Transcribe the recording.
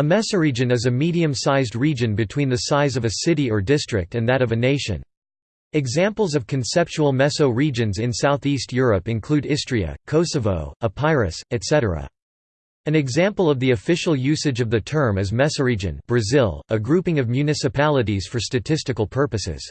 A mesoregion is a medium-sized region between the size of a city or district and that of a nation. Examples of conceptual meso-regions in southeast Europe include Istria, Kosovo, Epirus, etc. An example of the official usage of the term is mesoregion Brazil, a grouping of municipalities for statistical purposes.